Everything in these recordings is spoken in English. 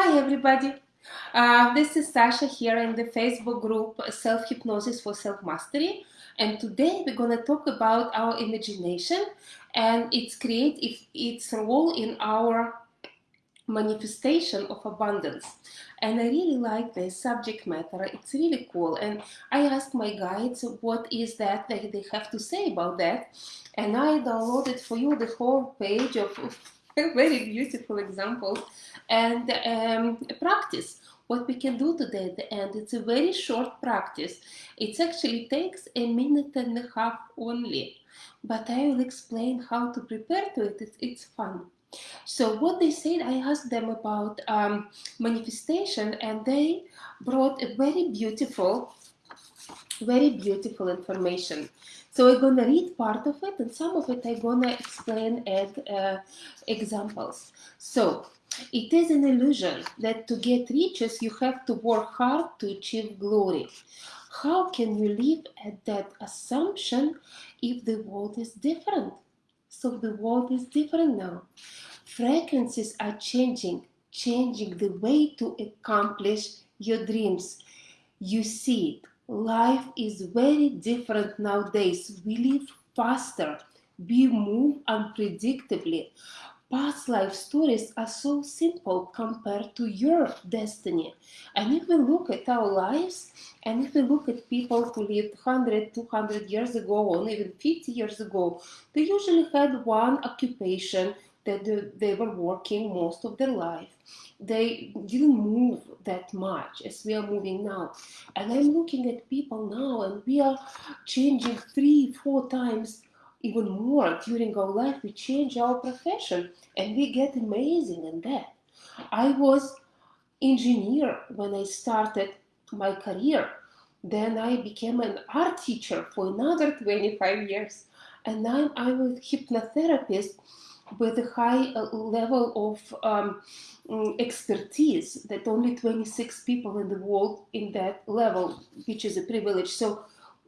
Hi everybody! Uh, this is Sasha here in the Facebook group Self-Hypnosis for Self-Mastery. And today we're going to talk about our imagination and its create its role in our manifestation of abundance. And I really like the subject matter. It's really cool. And I asked my guides what is that they have to say about that. And I downloaded for you the whole page of very beautiful examples and um, practice what we can do today at the end it's a very short practice. It actually takes a minute and a half only but I will explain how to prepare to it. It's, it's fun. So what they said I asked them about um, manifestation and they brought a very beautiful very beautiful information so we're going to read part of it and some of it I'm going to explain as uh, examples. So it is an illusion that to get riches you have to work hard to achieve glory. How can you live at that assumption if the world is different? So the world is different now. Frequencies are changing, changing the way to accomplish your dreams. You see it life is very different nowadays. We live faster, we move unpredictably. Past life stories are so simple compared to your destiny. And if we look at our lives, and if we look at people who lived 100, 200 years ago, or even 50 years ago, they usually had one occupation that they were working most of their life. They didn't move that much as we are moving now. And I'm looking at people now and we are changing three, four times even more during our life. We change our profession and we get amazing in that. I was engineer when I started my career. Then I became an art teacher for another 25 years. And now I'm a hypnotherapist with a high uh, level of um, mm, expertise that only 26 people in the world in that level, which is a privilege. So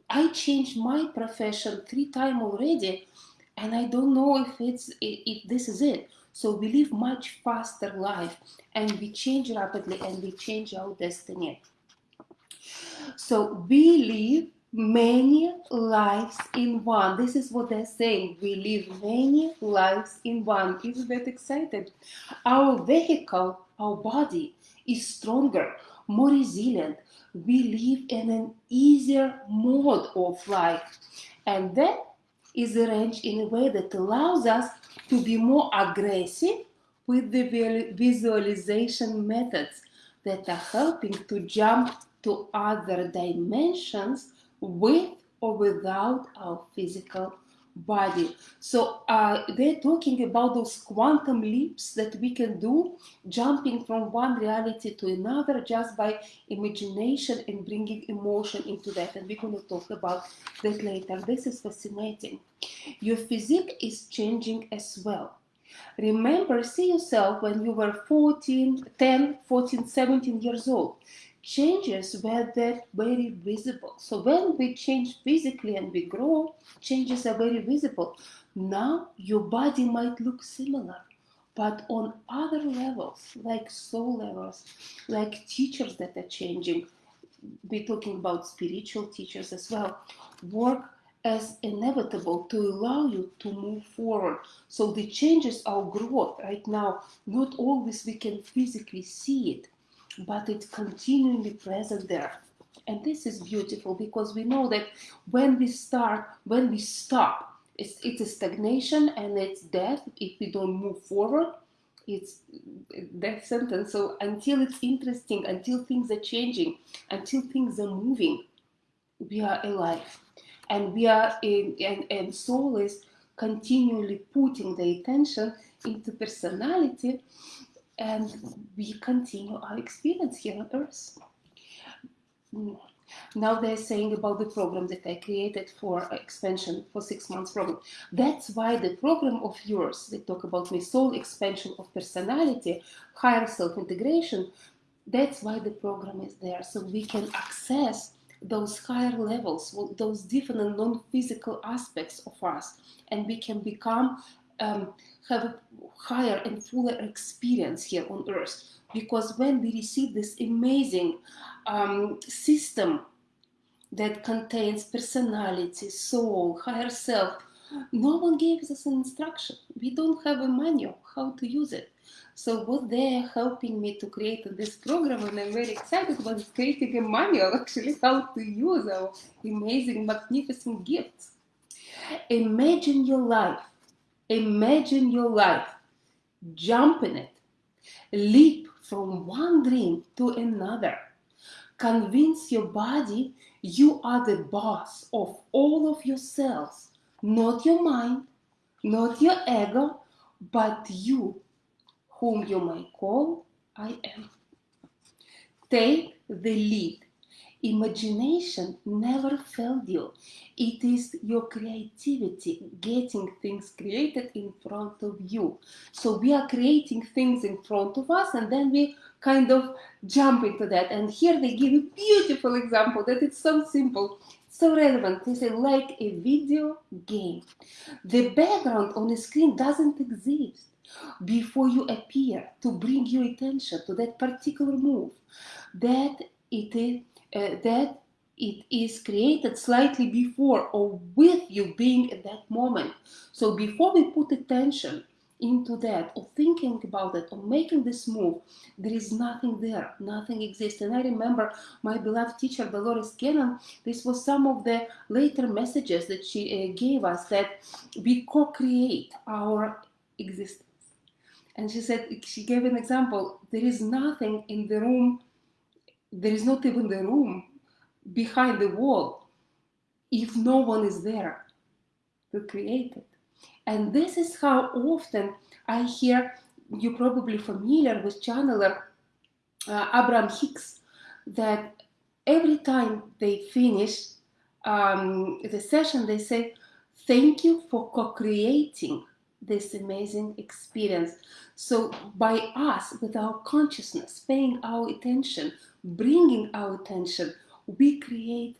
I changed my profession three times already, and I don't know if it's if this is it. So we live much faster life, and we change rapidly, and we change our destiny. So we live many lives in one. This is what they're saying. We live many lives in one. Isn't that excited? Our vehicle, our body, is stronger, more resilient. We live in an easier mode of life. And that is arranged in a way that allows us to be more aggressive with the visualization methods that are helping to jump to other dimensions with or without our physical body. So uh, they're talking about those quantum leaps that we can do, jumping from one reality to another just by imagination and bringing emotion into that. And we're going to talk about that later. This is fascinating. Your physique is changing as well. Remember, see yourself when you were 14, 10, 14, 17 years old changes were that very visible. So when we change physically and we grow, changes are very visible. Now your body might look similar, but on other levels, like soul levels, like teachers that are changing, we're talking about spiritual teachers as well, work as inevitable to allow you to move forward. So the changes are growth right now. Not always we can physically see it, but it's continually present there. And this is beautiful because we know that when we start, when we stop, it's, it's a stagnation and it's death if we don't move forward. It's death sentence. So until it's interesting, until things are changing, until things are moving, we are alive. And we are in, and, and soul is continually putting the attention into personality and we continue our experience here on earth. Now they're saying about the program that I created for expansion for six months program. That's why the program of yours, they talk about my soul expansion of personality, higher self-integration, that's why the program is there. So we can access those higher levels, those different non-physical aspects of us, and we can become um, have a higher and fuller experience here on earth because when we receive this amazing um, system that contains personality, soul, higher self, no one gave us an instruction. We don't have a manual how to use it. So what they're helping me to create this program, and I'm very excited about creating a manual actually how to use our amazing, magnificent gifts. Imagine your life. Imagine your life. Jump in it. Leap from one dream to another. Convince your body you are the boss of all of your yourselves, not your mind, not your ego, but you, whom you might call I am. Take the lead Imagination never failed you. It is your creativity getting things created in front of you. So we are creating things in front of us and then we kind of jump into that. And here they give a beautiful example that it's so simple, so relevant. They say like a video game. The background on the screen doesn't exist before you appear to bring your attention to that particular move. That it is uh, that it is created slightly before or with you being at that moment. So before we put attention into that or thinking about it or making this move, there is nothing there, nothing exists. And I remember my beloved teacher, Dolores Cannon, this was some of the later messages that she uh, gave us that we co-create our existence. And she said, she gave an example, there is nothing in the room there is not even the room behind the wall if no one is there to create it. And this is how often I hear, you're probably familiar with channeler uh, Abraham Hicks, that every time they finish um, the session, they say, thank you for co-creating this amazing experience. So by us, with our consciousness, paying our attention, bringing our attention, we create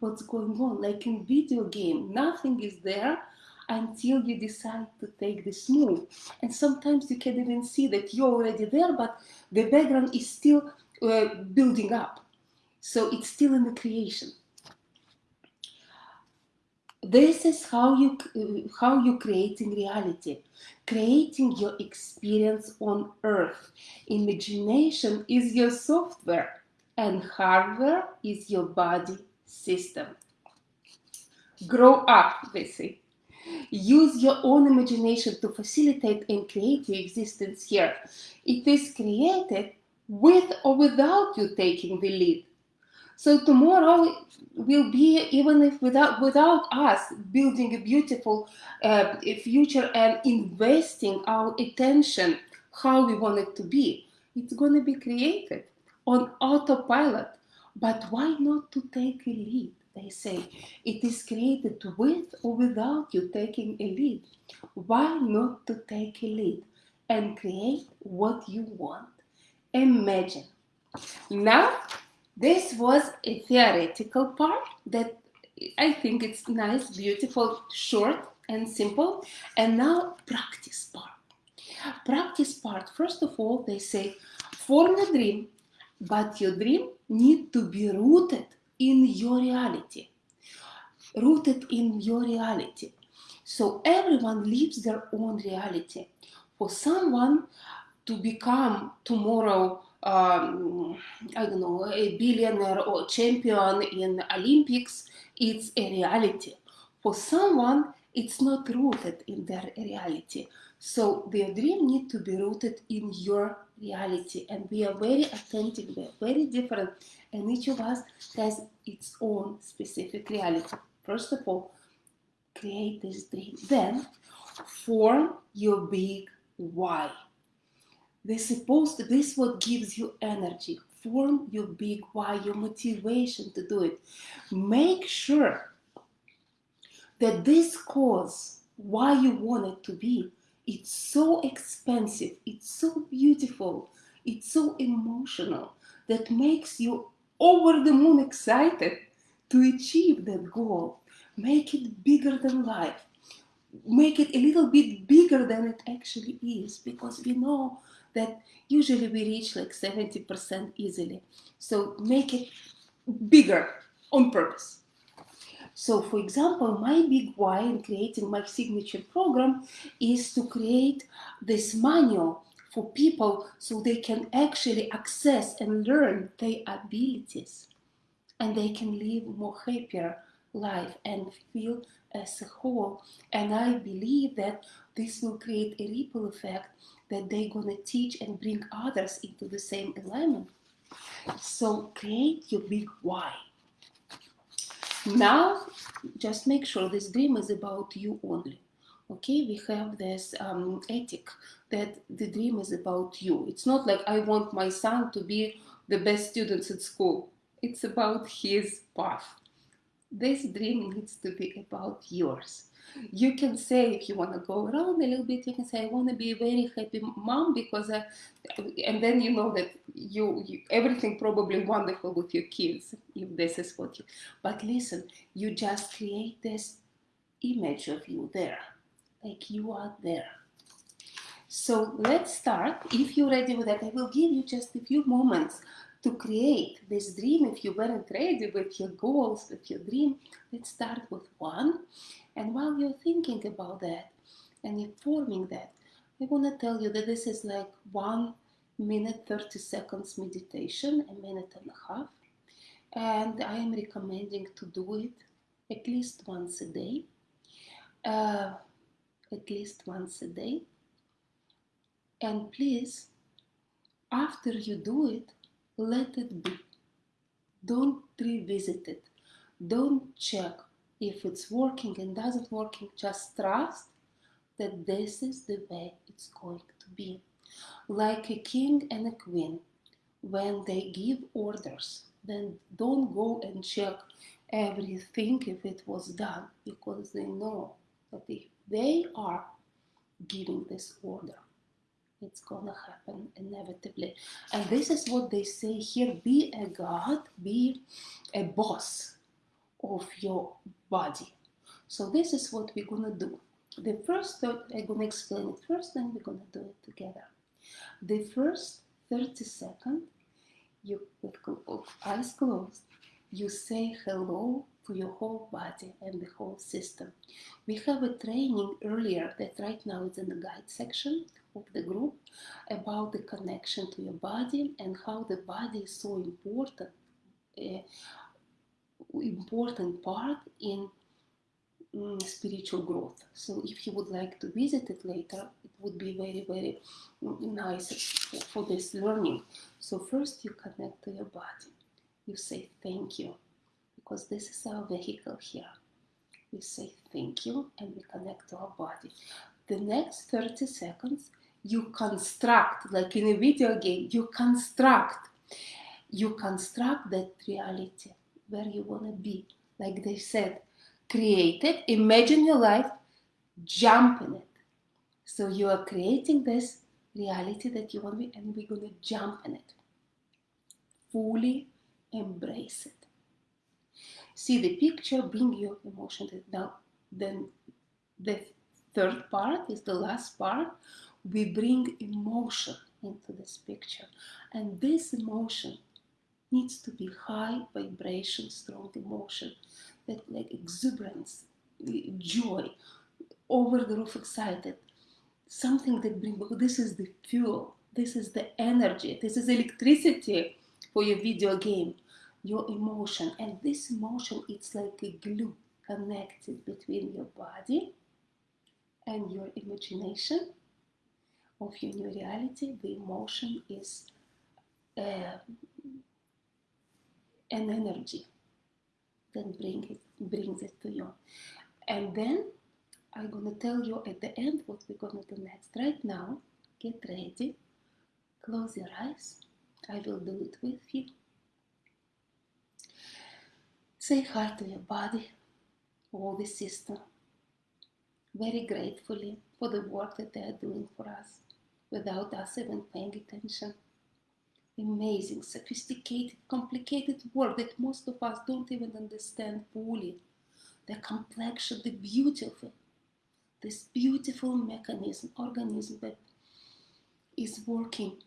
what's going on. Like in video game, nothing is there until you decide to take this move. And sometimes you can even see that you're already there, but the background is still uh, building up. So it's still in the creation. This is how you how you creating reality, creating your experience on Earth. Imagination is your software and hardware is your body system. Grow up, they say. Use your own imagination to facilitate and create your existence here. It is created with or without you taking the lead. So tomorrow will be, even if without, without us building a beautiful uh, future and investing our attention how we want it to be, it's going to be created on autopilot. But why not to take a lead? They say it is created with or without you taking a lead. Why not to take a lead and create what you want? Imagine. Now, this was a theoretical part that I think it's nice, beautiful, short and simple. And now practice part. Practice part, first of all, they say, form a dream but your dream need to be rooted in your reality. Rooted in your reality. So everyone lives their own reality. For someone to become tomorrow, um, I don't know, a billionaire or champion in Olympics, it's a reality. For someone, it's not rooted in their reality. So their dream need to be rooted in your reality and we are very attentive, we are very different and each of us has its own specific reality. First of all, create this dream. Then form your big why. This supposed to, this what gives you energy. Form your big why, your motivation to do it. Make sure that this cause, why you want it to be, it's so expensive, it's so beautiful, it's so emotional that makes you over the moon excited to achieve that goal. Make it bigger than life. Make it a little bit bigger than it actually is because we know that usually we reach like 70% easily. So make it bigger on purpose. So for example, my big why in creating my signature program is to create this manual for people so they can actually access and learn their abilities and they can live more happier life and feel as a whole. And I believe that this will create a ripple effect that they're to teach and bring others into the same alignment. So create your big why. Now, just make sure this dream is about you only. Okay, we have this um, ethic that the dream is about you. It's not like I want my son to be the best students at school. It's about his path. This dream needs to be about yours you can say if you want to go around a little bit you can say i want to be a very happy mom because I, and then you know that you, you, everything probably wonderful with your kids if this is what you but listen you just create this image of you there like you are there. So let's start. If you're ready with that i will give you just a few moments to create this dream if you weren't ready with your goals with your dream let's start with one and while you're thinking about that and you're forming that, I want to tell you that this is like one minute 30 seconds meditation, a minute and a half. And I am recommending to do it at least once a day. Uh, at least once a day. And please, after you do it, let it be. Don't revisit it. Don't check if it's working and doesn't working, just trust that this is the way it's going to be. Like a king and a queen, when they give orders, then don't go and check everything if it was done, because they know that if they are giving this order, it's gonna happen inevitably. And this is what they say here be a god, be a boss of your body. So this is what we're gonna do. The first, I'm gonna explain it first, then we're gonna do it together. The first 30 seconds, you with oh, eyes closed, you say hello to your whole body and the whole system. We have a training earlier that right now is in the guide section of the group about the connection to your body and how the body is so important uh, important part in mm, spiritual growth. So if you would like to visit it later, it would be very, very nice for this learning. So first you connect to your body. You say thank you, because this is our vehicle here. We say thank you and we connect to our body. The next 30 seconds, you construct, like in a video game, you construct, you construct that reality where you want to be. Like they said, create it, imagine your life, jump in it. So you are creating this reality that you want to be, and we're going to jump in it. Fully embrace it. See the picture, bring your emotion down. Then the third part is the last part. We bring emotion into this picture. And this emotion needs to be high vibration, strong emotion, that like exuberance, joy, over the roof excited, something that brings, this is the fuel, this is the energy, this is electricity for your video game, your emotion. And this emotion, it's like a glue connected between your body and your imagination of your new reality. The emotion is uh, an energy that bring it, brings it to you. And then I'm to tell you at the end what we're to do next. Right now, get ready, close your eyes. I will do it with you. Say hi to your body, all the system, very gratefully for the work that they are doing for us without us even paying attention amazing, sophisticated, complicated work that most of us don't even understand fully. The complexion, the beauty of it. This beautiful mechanism, organism that is working.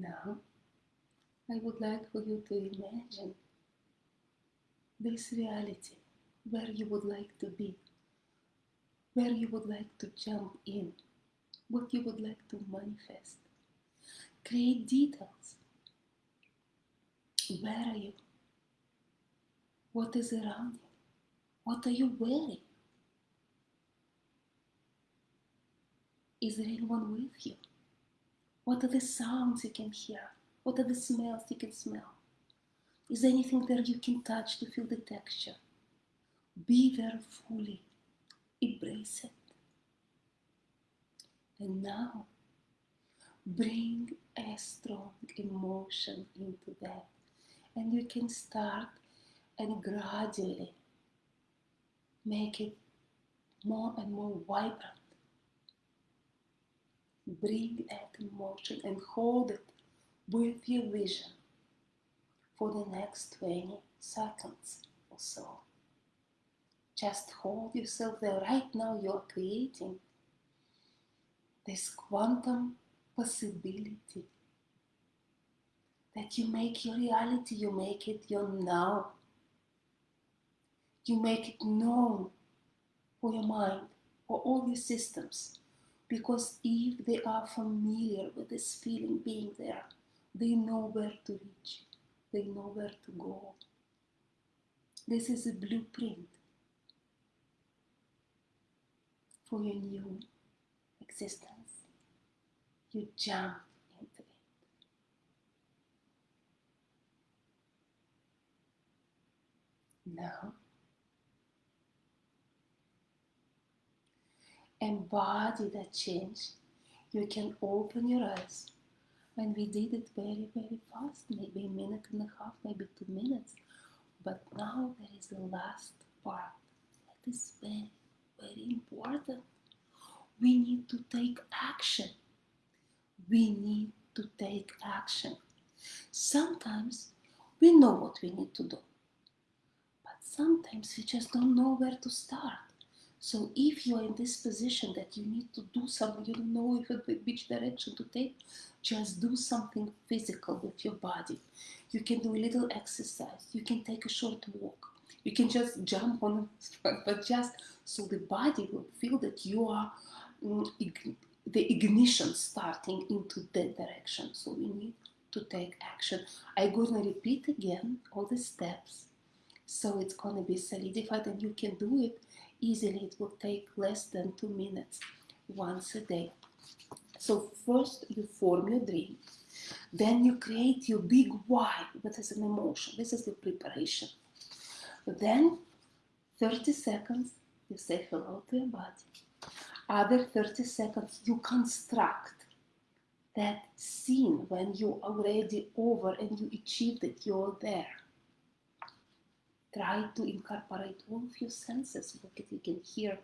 Now, I would like for you to imagine this reality where you would like to be, where you would like to jump in, what you would like to manifest. Create details. Where are you? What is around you? What are you wearing? Is there anyone with you? What are the sounds you can hear? What are the smells you can smell? Is there anything there you can touch to feel the texture? Be there fully. Embrace it. And now, bring a strong emotion into that. And you can start and gradually make it more and more vibrant. Bring that emotion and hold it with your vision for the next 20 seconds or so. Just hold yourself there. Right now, you're creating this quantum possibility that you make your reality, you make it your now. You make it known for your mind, for all your systems. Because if they are familiar with this feeling being there, they know where to reach, they know where to go. This is a blueprint for your new existence. You jump into it. Now, embody that change. You can open your eyes. And we did it very, very fast, maybe a minute and a half, maybe two minutes. But now there is the last part. That is very, very important. We need to take action. We need to take action. Sometimes we know what we need to do, but sometimes we just don't know where to start. So if you are in this position that you need to do something, you don't know if which direction to take, just do something physical with your body. You can do a little exercise. You can take a short walk. You can just jump on, but just so the body will feel that you are mm, the ignition starting into that direction. So we need to take action. I'm gonna repeat again all the steps. So it's gonna be solidified and you can do it easily. It will take less than two minutes once a day. So first you form your dream. Then you create your big why, what is an emotion. This is the preparation. Then 30 seconds you say hello to your body. Other 30 seconds you construct that scene when you already over and you achieved it, you're there. Try to incorporate all of your senses, what you can hear,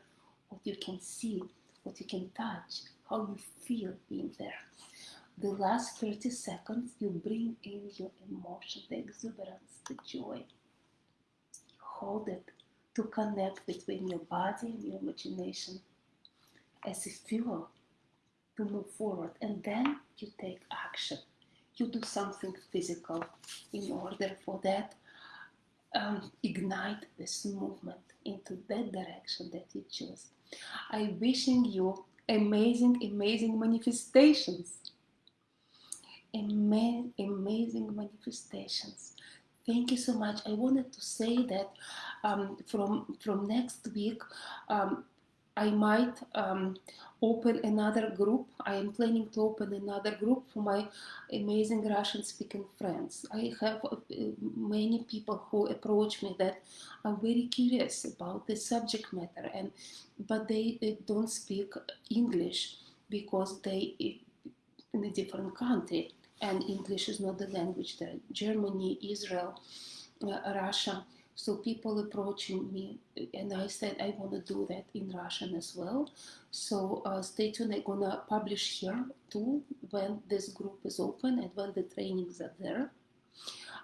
what you can see, what you can touch, how you feel being there. The last 30 seconds, you bring in your emotion, the exuberance, the joy. Hold it to connect between your body and your imagination as a fuel to move forward. And then you take action. You do something physical in order for that um, ignite this movement into that direction that you choose. I'm wishing you amazing, amazing manifestations. Ama amazing manifestations. Thank you so much. I wanted to say that um, from from next week, um, I might um, open another group. I am planning to open another group for my amazing Russian speaking friends. I have uh, many people who approach me that are very curious about the subject matter, and but they, they don't speak English because they in a different country and English is not the language there. Germany, Israel, uh, Russia so people approaching me, and I said I want to do that in Russian as well. So uh, stay tuned. I'm gonna publish here too when this group is open and when the trainings are there.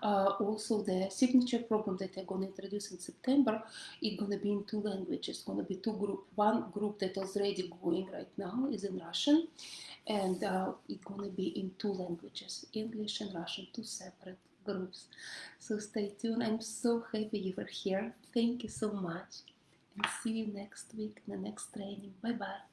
Uh, also, the signature program that I'm going to introduce in September is going to be in two languages. It's going to be two group. One group that already going right now is in Russian, and uh, it's going to be in two languages, English and Russian, two separate groups. So stay tuned. I'm so happy you were here. Thank you so much, and see you next week in the next training. Bye bye.